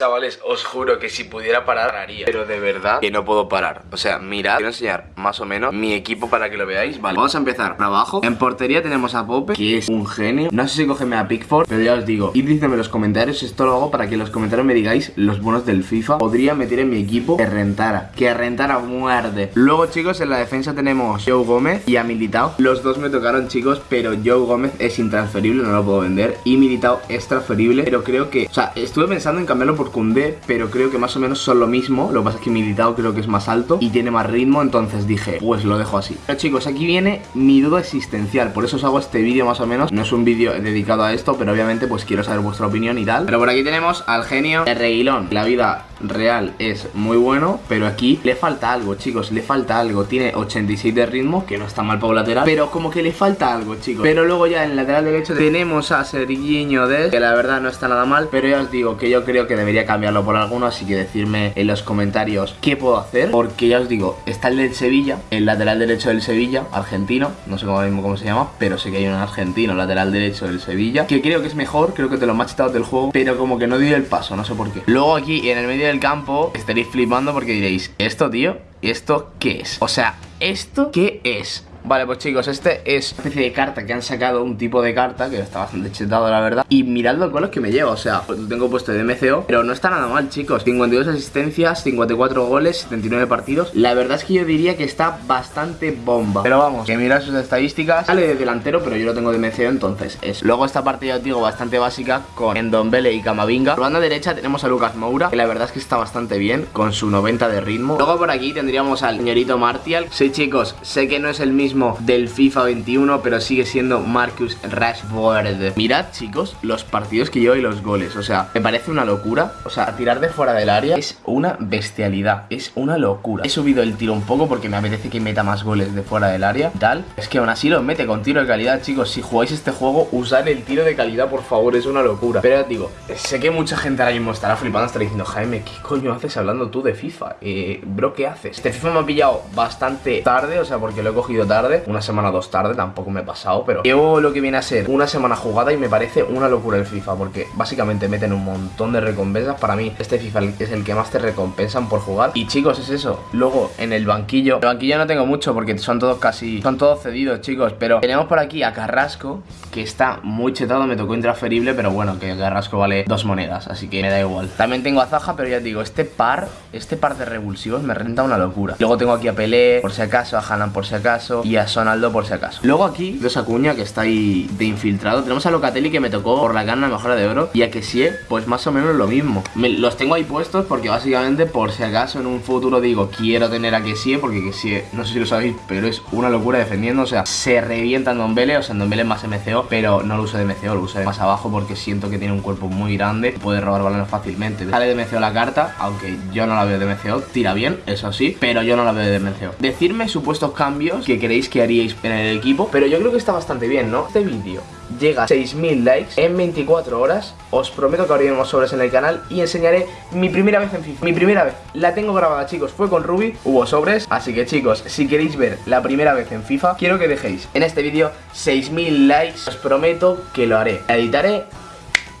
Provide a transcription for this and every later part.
Chavales, os juro que si pudiera parar, pararía. Pero de verdad que no puedo parar. O sea, mirad, quiero enseñar más o menos mi equipo para que lo veáis. Vale, vamos a empezar por abajo. En portería tenemos a Pope, que es un genio. No sé si cógeme a Pickford, pero ya os digo Id diciendo en los comentarios, esto lo hago para que en los comentarios me digáis los bonos del FIFA. Podría meter en mi equipo que rentara Que rentara muerde Luego chicos, en la defensa tenemos Joe Gómez y a Militao. Los dos me tocaron chicos, pero Joe Gómez es intransferible, no lo puedo vender. Y Militao es transferible, pero creo que... O sea, estuve pensando en cambiarlo por Cundé, pero creo que más o menos son lo mismo. Lo que pasa es que Militao creo que es más alto y tiene más ritmo, entonces dije, pues lo dejo así. Pero chicos, aquí viene mi duda existencial, por eso os hago este vídeo más o menos. No es un vídeo dedicado a esto, pero obviamente pues quiero saber vuestra opinión y tal. Pero por aquí tenemos al genio de Reguilón. La vida real es muy bueno, pero aquí le falta algo, chicos, le falta algo. Tiene 86 de ritmo, que no está mal para un lateral, pero como que le falta algo, chicos. Pero luego ya en el lateral derecho tenemos a Sergiño de que la verdad no está nada mal, pero ya os digo que yo creo que debería cambiarlo por alguno, así que decirme en los comentarios qué puedo hacer, porque ya os digo, está el del Sevilla, el lateral derecho del Sevilla, argentino, no sé cómo cómo se llama, pero sé que hay un argentino lateral derecho del Sevilla, que creo que es mejor, creo que te lo machetados del juego, pero como que no dio el paso, no sé por qué. Luego aquí en el medio del campo estaréis flipando porque diréis, ¿esto, tío? ¿Esto qué es? O sea, ¿esto qué es? Vale, pues chicos, este es una especie de carta que han sacado, un tipo de carta que está bastante chetado, la verdad. Y mirad los goles que me lleva, o sea, lo tengo puesto de MCO, pero no está nada mal, chicos. 52 asistencias, 54 goles, 79 partidos. La verdad es que yo diría que está bastante bomba. Pero vamos, que mirad sus estadísticas. Sale de delantero, pero yo lo tengo de MCO, entonces es. Luego esta parte, ya os digo, bastante básica con Endombele y Camavinga. Por banda derecha tenemos a Lucas Moura, que la verdad es que está bastante bien, con su 90 de ritmo. Luego por aquí tendríamos al señorito Martial. Sí, chicos, sé que no es el mismo del FIFA 21, pero sigue siendo Marcus Rashford. Mirad, chicos, los partidos que llevo y los goles. O sea, me parece una locura. O sea, tirar de fuera del área es una bestialidad. Es una locura. He subido el tiro un poco porque me apetece que meta más goles de fuera del área. Tal. Es que aún así lo mete con tiro de calidad, chicos. Si jugáis este juego, usar el tiro de calidad, por favor. Es una locura. Pero digo, sé que mucha gente ahora mismo estará flipando, estará diciendo, Jaime, ¿qué coño haces hablando tú de FIFA? Eh, bro, ¿qué haces? Este FIFA me ha pillado bastante tarde, o sea, porque lo he cogido tarde una semana o dos tarde, tampoco me he pasado, pero llevo lo que viene a ser una semana jugada y me parece una locura el FIFA, porque básicamente meten un montón de recompensas. Para mí, este FIFA es el que más te recompensan por jugar. Y chicos, es eso. Luego, en el banquillo, el banquillo no tengo mucho porque son todos casi, son todos cedidos, chicos, pero tenemos por aquí a Carrasco, que está muy chetado, me tocó intransferible, pero bueno, que Carrasco vale dos monedas, así que me da igual. También tengo a Zaja, pero ya digo, este par, este par de revulsivos me renta una locura. Luego tengo aquí a Pelé, por si acaso, a Hanan por si acaso, y a Sonaldo por si acaso. Luego aquí, de esa cuña que está ahí de infiltrado Tenemos a Locatelli que me tocó por la gana mejora de oro Y a Kessie, pues más o menos lo mismo. Los tengo ahí puestos porque básicamente por si acaso en un futuro digo Quiero tener a Kessie porque Kessie, no sé si lo sabéis, pero es una locura defendiendo O sea, se revienta en Dombele, o sea en Dombele es más MCO Pero no lo uso de MCO, lo uso de más abajo porque siento que tiene un cuerpo muy grande Puede robar balones fácilmente. Sale de MCO la carta, aunque yo no la veo de MCO Tira bien, eso sí, pero yo no la veo de MCO Decirme supuestos cambios que queréis que haríais en el equipo Pero yo creo que está bastante bien, ¿no? Este vídeo llega a 6.000 likes en 24 horas. Os prometo que abriremos sobres en el canal y enseñaré mi primera vez en FIFA. Mi primera vez, la tengo grabada chicos, fue con Ruby, hubo sobres. Así que chicos, si queréis ver la primera vez en FIFA Quiero que dejéis en este vídeo 6.000 likes. Os prometo que lo haré, la editaré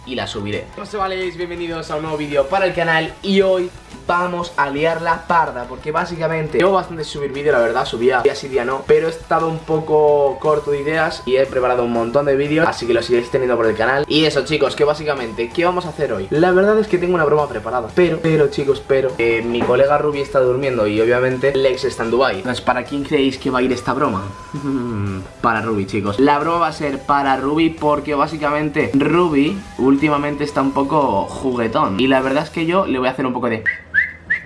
y la subiré. ¿Cómo se valéis? Bienvenidos a un nuevo vídeo para el canal Y hoy vamos a liar la parda Porque básicamente llevo bastante subir vídeo, la verdad Subía día sí, día no Pero he estado un poco corto de ideas Y he preparado un montón de vídeos Así que los iréis teniendo por el canal Y eso chicos, que básicamente, ¿qué vamos a hacer hoy? La verdad es que tengo una broma preparada Pero, pero chicos, pero eh, Mi colega Ruby está durmiendo y obviamente Lex está en Dubai Entonces, ¿para quién creéis que va a ir esta broma? para Ruby chicos La broma va a ser para Ruby porque básicamente Ruby últimamente está un poco juguetón Y la verdad es que yo le voy a hacer un poco de...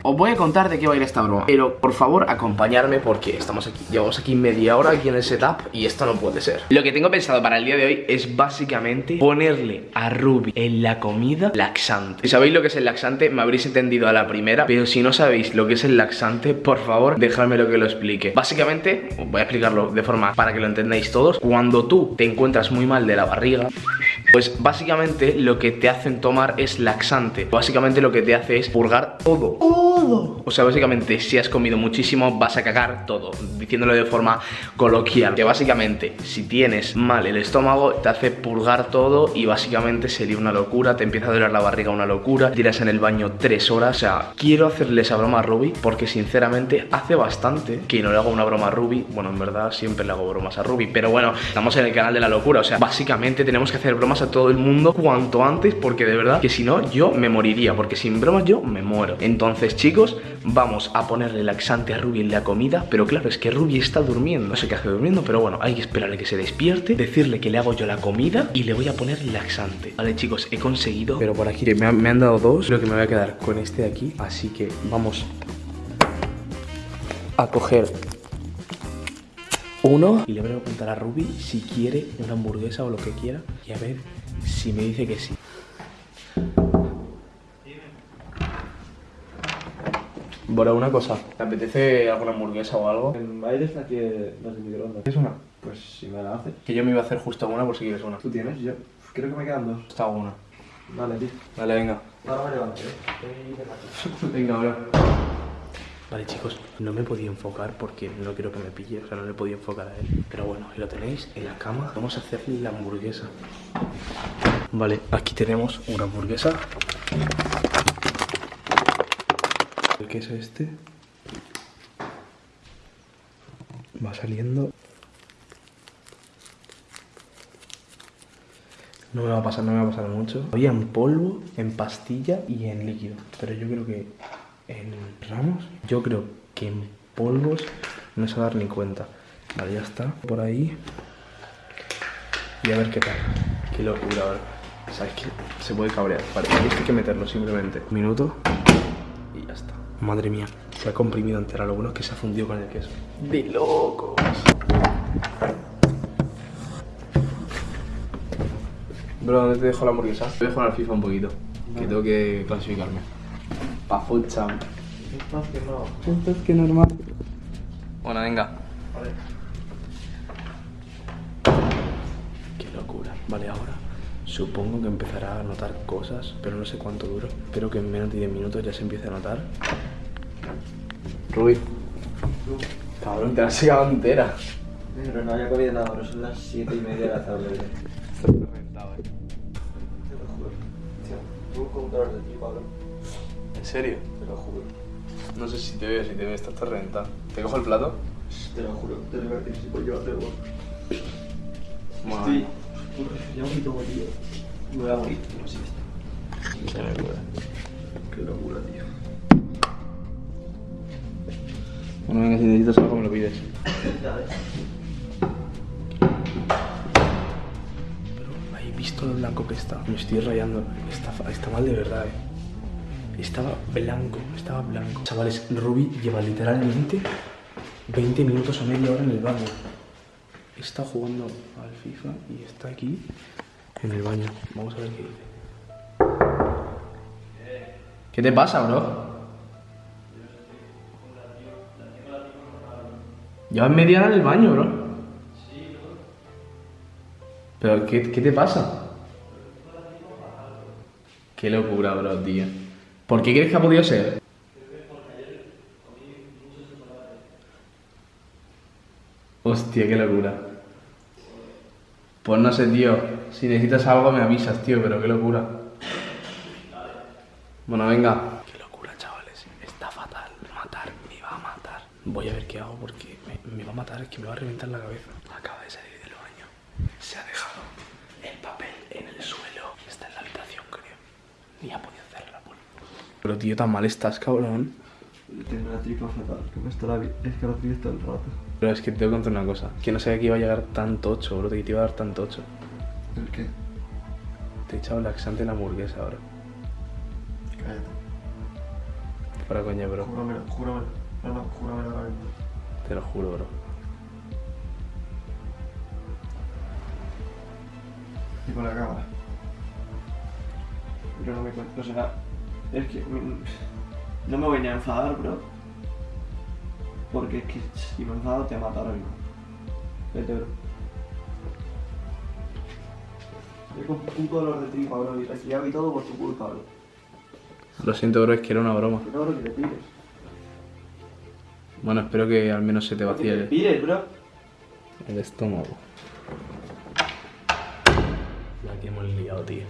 Os voy a contar de qué va a ir esta broma Pero por favor acompañarme porque estamos aquí. Llevamos aquí media hora aquí en el setup Y esto no puede ser. Lo que tengo pensado para el día de hoy es básicamente Ponerle a Ruby en la comida laxante. Si sabéis lo que es el laxante me habréis entendido a la primera Pero si no sabéis lo que es el laxante Por favor dejadme lo que lo explique. Básicamente, voy a explicarlo de forma para que lo entendáis todos. Cuando tú te encuentras muy mal de la barriga Pues básicamente lo que te hacen tomar es laxante. Básicamente lo que te hace es purgar todo. O sea, básicamente si has comido muchísimo vas a cagar todo. Diciéndolo de forma coloquial. Que básicamente si tienes mal el estómago te hace purgar todo y básicamente sería una locura. Te empieza a doler la barriga una locura. Tiras en el baño tres horas. O sea, quiero hacerle esa broma a Ruby porque sinceramente hace bastante que no le hago una broma a Ruby. Bueno, en verdad siempre le hago bromas a Ruby. Pero bueno, estamos en el canal de la locura. O sea, básicamente tenemos que hacer bromas a todo el mundo cuanto antes porque de verdad que si no yo me moriría. Porque sin bromas yo me muero. Entonces chicos, vamos a ponerle laxante a Ruby en la comida. Pero claro, es que Ruby está durmiendo. No sé qué hace durmiendo, pero bueno, hay que esperarle que se despierte. Decirle que le hago yo la comida y le voy a poner laxante. Vale chicos, he conseguido. Pero por aquí me, me han dado dos. Creo que me voy a quedar con este de aquí. Así que vamos a coger uno y le voy a preguntar a Ruby si quiere una hamburguesa o lo que quiera y a ver si me dice que sí. Bueno, una cosa, ¿te apetece alguna hamburguesa o algo? En aire está aquí las de microondas. ¿Quieres una? Pues si me la haces. Que yo me iba a hacer justo una por si quieres una. ¿Tú tienes? Yo creo que me quedan dos. Está una. Vale, tío. Vale, venga. Ahora me levanto, ¿eh? Venga, ahora. Vale chicos, no me podía enfocar porque no quiero que me pille, o sea, no le podía enfocar a él. Pero bueno, ahí lo tenéis en la cama. Vamos a hacerle la hamburguesa. Vale, aquí tenemos una hamburguesa. El queso este va saliendo. No me va a pasar, no me va a pasar mucho. Había en polvo, en pastilla y en líquido. Pero yo creo que en ramos, yo creo que en polvos no se va a dar ni cuenta. Vale, ya está. Por ahí. Y a ver qué tal. Qué locura ahora. ¿Sabes que Se puede cabrear. Vale, hay que meterlo simplemente. Un minuto. Y ya está. Madre mía. Se ha comprimido entera. Lo bueno es que se ha fundido con el queso. ¡De locos! Bro, ¿dónde te dejo la hamburguesa? Voy a jugar al FIFA un poquito. Que tengo que clasificarme. Pa' full champ. Estás que no. Esto es que normal. Bueno, venga. Vale. Qué locura. Vale, ahora supongo que empezará a notar cosas, pero no sé cuánto duro. Espero que en menos de 10 minutos ya se empiece a notar. Rubí. Cabrón, te la has llegado entera. Pero no había comido nada, pero son las 7 y media de la tarde. Estás reventado, eh. Te lo juro. Tío, tengo un computador de ti, Pablo. ¿En serio? Te lo juro. No sé si te veo, si te veo, estás reventado. ¿Te cojo el plato? Te lo juro. Te lo voy a decir si yo hacer Bueno, Estoy. Ya un poquito tío. Me voy a morir. No sé esto. qué locura. Qué locura, tío. Bueno, venga, si necesitas algo me lo pides. Pero ¿habéis visto lo blanco que está? Me estoy rayando. Está, mal de verdad, eh. Estaba blanco, estaba blanco. Chavales, Ruby lleva literalmente 20 minutos o media hora en el baño. Está jugando al FIFA y está aquí en el baño. Vamos a ver qué dice. ¿Qué te pasa, bro? Llevas media hora en el baño, bro. ¿Pero qué, qué te pasa? Qué locura, bro, tío. ¿Por qué crees que ha podido ser? Hostia, qué locura. Pues no sé, tío. Si necesitas algo me avisas, tío, pero qué locura. Bueno, venga. Qué locura, chavales. Está fatal. Matar, me va a matar. Voy a ver qué hago porque me, me va a matar, es que me va a reventar la cabeza. Acaba de salir del baño. Se ha dejado el papel en el suelo. Está en la habitación, creo. Ni ha podido cerrar la puerta. Pero tío, tan mal estás, cabrón. Tengo la tripa fatal. Que me está la Es que la pides todo el rato. Pero es que te tengo que contar una cosa. Que no sabía que iba a llegar tan tocho, bro. Que te iba a dar tan tocho. ¿El qué? Te he echado laxante en la hamburguesa ahora. Cállate. Para coña, bro. Júramelo, júramelo. Ahora mismo. Te lo juro, bro. Y con la cámara. Pero no me cuento, o sea, es que no me voy ni a enfadar, bro. Porque es que si me enfado te mato ahora mismo. Vete, bro. Tengo un puto dolor de tripa, bro. Y resfriado y todo por tu culpa, bro. Lo siento, bro, es que era una broma. No, bro, que te pires. Bueno, espero que al menos se te vacíe te el, pires, bro. el estómago. La que hemos liado, tío.